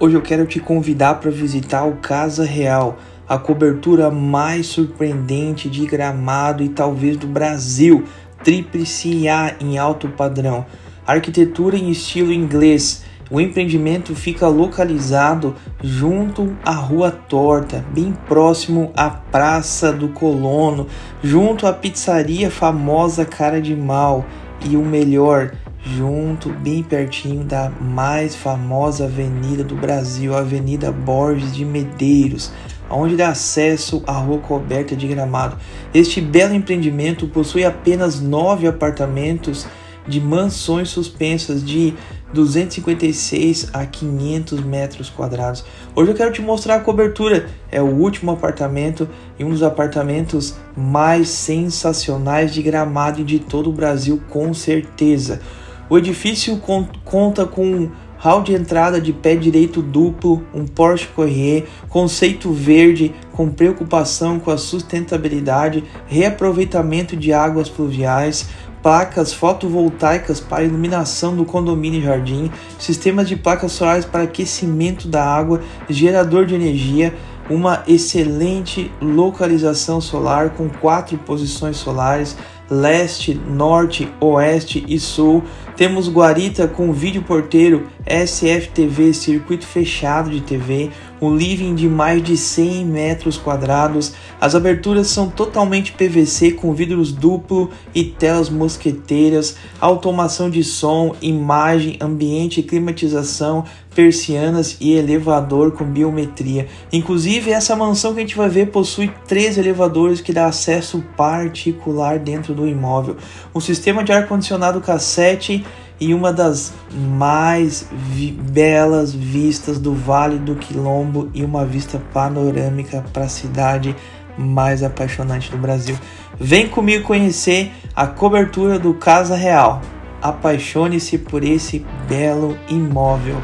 Hoje eu quero te convidar para visitar o Casa Real, a cobertura mais surpreendente de gramado e talvez do Brasil, tríplice A em alto padrão, arquitetura em estilo inglês. O empreendimento fica localizado junto à Rua Torta, bem próximo à Praça do Colono, junto à pizzaria famosa Cara de Mal e o melhor, junto, bem pertinho da mais famosa avenida do Brasil, a Avenida Borges de Medeiros, onde dá acesso à rua coberta de gramado. Este belo empreendimento possui apenas nove apartamentos de mansões suspensas de 256 a 500 metros quadrados. Hoje eu quero te mostrar a cobertura. É o último apartamento e um dos apartamentos mais sensacionais de Gramado de todo o Brasil, com certeza. O edifício conta com hall de entrada de pé direito duplo, um Porsche Corrier, conceito verde com preocupação com a sustentabilidade, reaproveitamento de águas pluviais, placas fotovoltaicas para iluminação do condomínio e jardim, sistemas de placas solares para aquecimento da água, gerador de energia, uma excelente localização solar com quatro posições solares, leste, norte, oeste e sul. Temos guarita com vídeo porteiro, SFTV, circuito fechado de TV, um living de mais de 100 metros quadrados. As aberturas são totalmente PVC com vidros duplo e telas mosqueteiras, automação de som, imagem, ambiente, climatização, persianas e elevador com biometria. Inclusive, essa mansão que a gente vai ver possui três elevadores que dá acesso particular dentro do imóvel, um sistema de ar-condicionado cassete e uma das mais vi belas vistas do Vale do Quilombo e uma vista panorâmica para a cidade mais apaixonante do Brasil. Vem comigo conhecer a cobertura do Casa Real. Apaixone-se por esse belo imóvel.